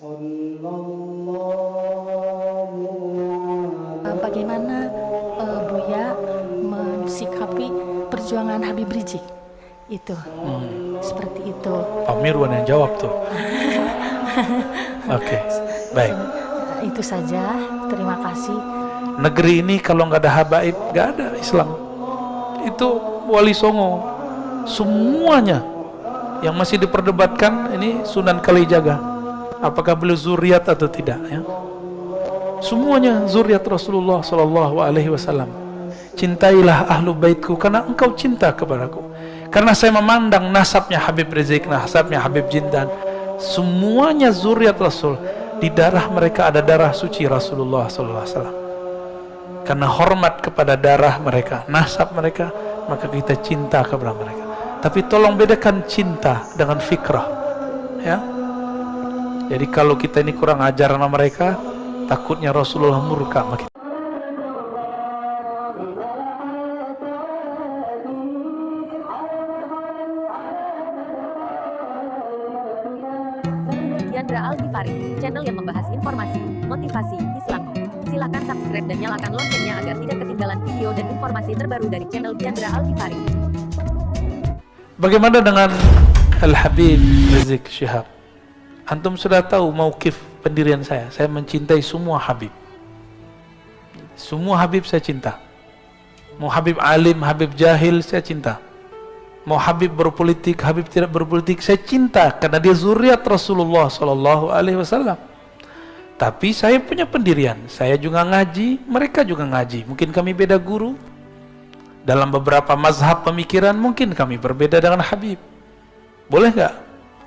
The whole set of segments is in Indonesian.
Eh, Bagaimana eh, Buya mensikapi perjuangan Habib Rizik? Itu, seperti itu. Pak Mirwan yang jawab tuh. Oke, baik. Nah, Itu saja. Terima kasih. Negeri ini kalau nggak ada habaib, nggak ada Islam. Itu Wali Songo. Semuanya yang masih diperdebatkan ini Sunan Kalijaga. Apakah beliau zuriat atau tidak? Ya. Semuanya zuriat Rasulullah Sallallahu Alaihi Wasallam. Cintailah ahlu baitku karena engkau cinta kepadaku. Karena saya memandang nasabnya Habib Rizik, nasabnya Habib Jindan, semuanya zuriat Rasul. Di darah mereka ada darah suci Rasulullah Sallallahu Alaihi Wasallam. Karena hormat kepada darah mereka, nasab mereka, maka kita cinta kepada mereka. Tapi tolong bedakan cinta dengan fikrah. Ya. Jadi kalau kita ini kurang ajar sama mereka, takutnya Rasulullah murka sama kita. Yandra channel yang membahas informasi, motivasi, Islam. Silakan subscribe dan nyalakan loncengnya agar tidak ketinggalan video dan informasi terbaru dari channel Yandra Al Ghifari. Bagaimana dengan Al-Habib Rizik Syihab? Antum sudah tahu maukif pendirian saya. Saya mencintai semua Habib. Semua Habib saya cinta. Mau Habib alim, Habib jahil, saya cinta. Mau Habib berpolitik, Habib tidak berpolitik, saya cinta karena dia zuriat Rasulullah Sallallahu Alaihi Wasallam. Tapi saya punya pendirian. Saya juga ngaji, mereka juga ngaji. Mungkin kami beda guru. Dalam beberapa mazhab pemikiran mungkin kami berbeda dengan Habib. Boleh nggak?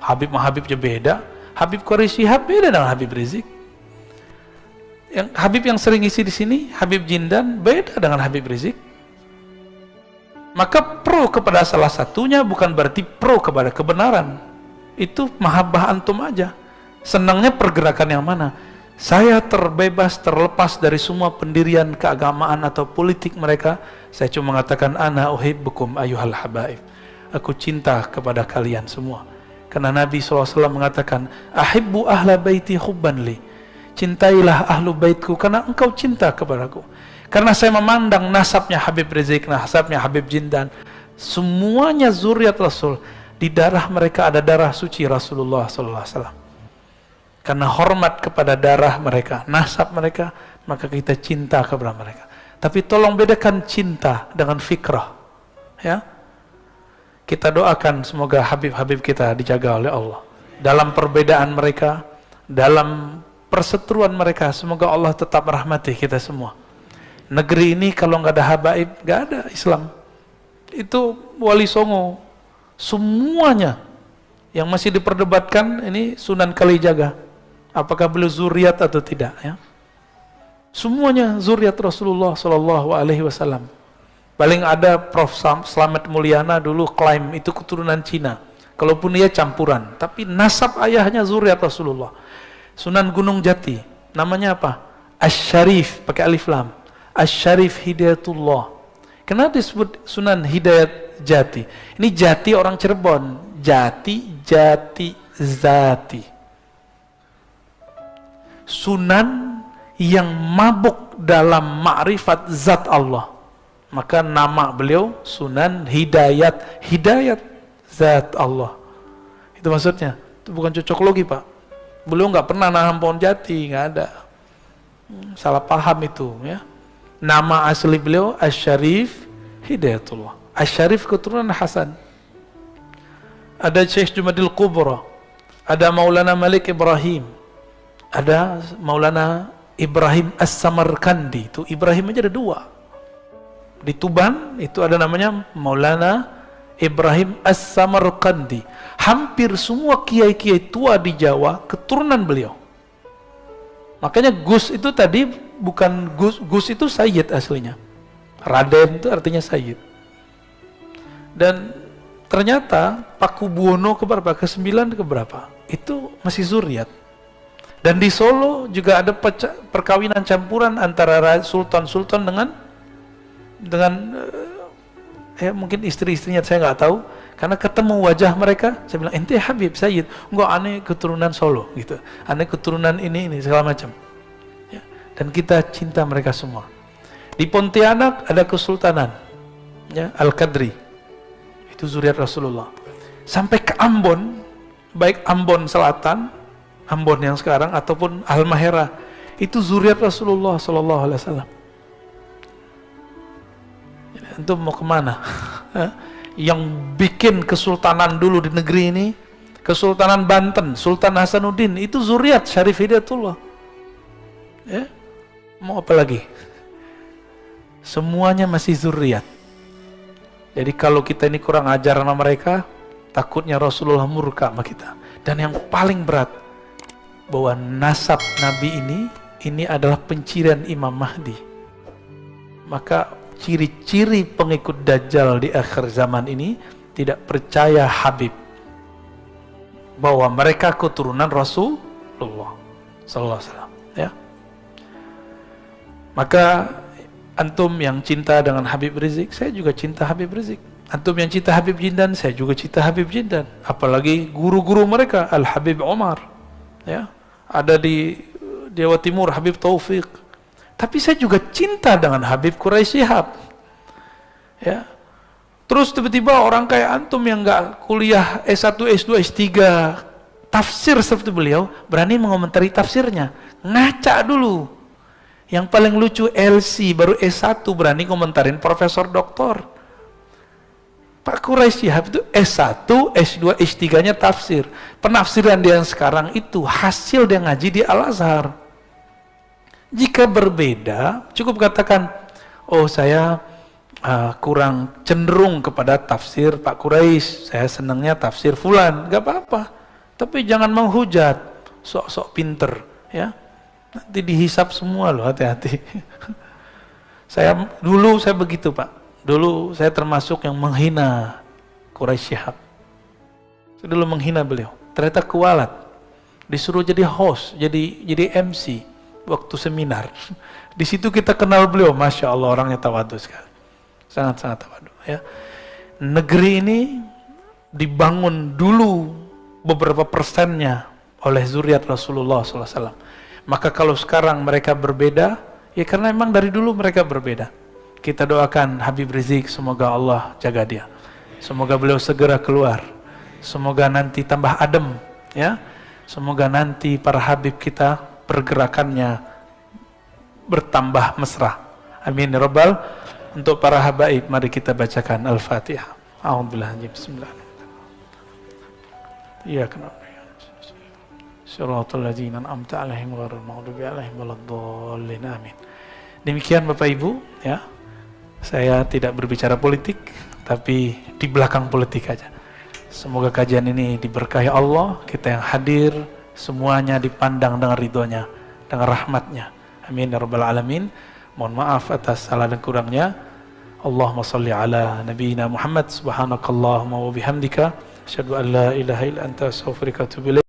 Habib sama Habibnya beda. Habib Quraisy Shihab beda dengan Habib Rizik. Yang Habib yang sering isi di sini, Habib Jindan beda dengan Habib Rizik. Maka pro kepada salah satunya bukan berarti pro kepada kebenaran. Itu mahabbah antum aja. Senangnya pergerakan yang mana? Saya terbebas, terlepas dari semua pendirian keagamaan atau politik mereka. Saya cuma mengatakan, Ana uhibbukum ayuhal habaib. Aku cinta kepada kalian semua. Karena Nabi SAW mengatakan, Ahibbu ahla baiti hubban li. Cintailah ahlu baitku karena engkau cinta kepadaku. Karena saya memandang nasabnya Habib Rizik, nasabnya Habib Jindan, semuanya zuriat Rasul. Di darah mereka ada darah suci Rasulullah SAW. Karena hormat kepada darah mereka, nasab mereka, maka kita cinta kepada mereka. Tapi tolong bedakan cinta dengan fikrah. Ya, kita doakan semoga Habib-Habib kita dijaga oleh Allah. Dalam perbedaan mereka, dalam perseteruan mereka, semoga Allah tetap merahmati kita semua. Negeri ini kalau nggak ada habaib nggak ada Islam. Itu wali songo semuanya yang masih diperdebatkan ini Sunan Kalijaga. Apakah beliau zuriat atau tidak ya? Semuanya zuriat Rasulullah Shallallahu Alaihi Wasallam paling ada Prof Slamet Mulyana dulu klaim itu keturunan Cina kalaupun dia campuran tapi nasab ayahnya zuriat Rasulullah Sunan Gunung Jati namanya apa Ash-Sharif pakai alif lam Asyarif Hidayatullah. Kenapa disebut Sunan Hidayat Jati? Ini Jati orang Cirebon. Jati, Jati, Zati. Sunan yang mabuk dalam ma'rifat zat Allah. Maka nama beliau Sunan Hidayat. Hidayat zat Allah. Itu maksudnya. Itu bukan cocok logi pak. Beliau nggak pernah nahan pohon jati, nggak ada. Salah paham itu ya. Nama asli beliau Asy-Syarif Hidayatullah. Asy-Syarif keturunan Hasan. Ada Syekh Jumadil Kubra. Ada Maulana Malik Ibrahim. Ada Maulana Ibrahim As-Samarkandi. Itu Ibrahim aja ada dua. Di Tuban itu ada namanya Maulana Ibrahim As-Samarkandi. Hampir semua kiai-kiai tua di Jawa keturunan beliau. Makanya Gus itu tadi bukan Gus, Gus itu Sayyid aslinya. Raden itu artinya Sayyid. Dan ternyata Paku Buwono ke berapa? Ke sembilan ke berapa? Itu masih zuriat. Dan di Solo juga ada perkawinan campuran antara sultan-sultan dengan dengan eh, ya mungkin istri-istrinya saya nggak tahu Karena ketemu wajah mereka, saya bilang, ente Habib Sayyid, enggak aneh keturunan Solo gitu. Aneh keturunan ini ini segala macam. Ya. Dan kita cinta mereka semua. Di Pontianak ada kesultanan, ya Al Qadri. Itu zuriat Rasulullah. Sampai ke Ambon, baik Ambon Selatan, Ambon yang sekarang ataupun Al Mahera, itu zuriat Rasulullah Sallallahu Alaihi Wasallam. Itu mau ke mana? yang bikin kesultanan dulu di negeri ini, Kesultanan Banten, Sultan Hasanuddin, itu zuriat Syarif Hidayatullah. Ya, mau apa lagi? Semuanya masih zuriat. Jadi kalau kita ini kurang ajar sama mereka, takutnya Rasulullah murka sama kita. Dan yang paling berat, bahwa nasab Nabi ini, ini adalah pencirian Imam Mahdi. Maka ciri-ciri pengikut Dajjal di akhir zaman ini tidak percaya Habib bahwa mereka keturunan Rasulullah sallallahu alaihi wasallam ya. Maka antum yang cinta dengan Habib Rizik saya juga cinta Habib Rizik. Antum yang cinta Habib Jindan saya juga cinta Habib Jindan. Apalagi guru-guru mereka Al Habib Omar ya. Ada di Jawa Timur Habib Taufik tapi saya juga cinta dengan Habib Quraisy Shihab. Ya. Terus tiba-tiba orang kayak antum yang nggak kuliah S1, S2, S3 tafsir seperti beliau berani mengomentari tafsirnya. Ngaca dulu. Yang paling lucu LC baru S1 berani komentarin profesor doktor. Pak Quraisy Shihab itu S1, S2, S3-nya tafsir. Penafsiran dia yang sekarang itu hasil dia ngaji di Al-Azhar. Jika berbeda, cukup katakan, oh saya uh, kurang cenderung kepada tafsir Pak Quraisy, saya senangnya tafsir Fulan, gak apa-apa. Tapi jangan menghujat, sok-sok pinter, ya. Nanti dihisap semua loh, hati-hati. saya dulu saya begitu Pak. Dulu saya termasuk yang menghina Quraisy Syihab. Saya dulu menghina beliau. Ternyata kualat. Disuruh jadi host, jadi jadi MC waktu seminar. Di situ kita kenal beliau, masya Allah orangnya tawadu sekali, sangat-sangat tawadu. Ya. Negeri ini dibangun dulu beberapa persennya oleh zuriat Rasulullah SAW. Maka kalau sekarang mereka berbeda, ya karena memang dari dulu mereka berbeda. Kita doakan Habib Rizik, semoga Allah jaga dia. Semoga beliau segera keluar. Semoga nanti tambah adem, ya. Semoga nanti para Habib kita pergerakannya bertambah mesra. Amin ya rabbal. Untuk para habaib mari kita bacakan Al-Fatihah. A'udzubillah bismillah. Iya kenapa? Syaratul ladzina an'amta 'alaihim maghdubi 'alaihim waladdallin. Amin. Demikian Bapak Ibu, ya. Saya tidak berbicara politik, tapi di belakang politik aja. Semoga kajian ini diberkahi Allah, kita yang hadir, semuanya dipandang dengan ridhonya dengan rahmatnya. Amin ya rabbal alamin. Mohon maaf atas salah dan kurangnya. Allahumma salli ala nabiyyina Muhammad. Subhanakallahumma wa bihamdika. Asyhadu an la ilaha illa anta astaghfiruka wa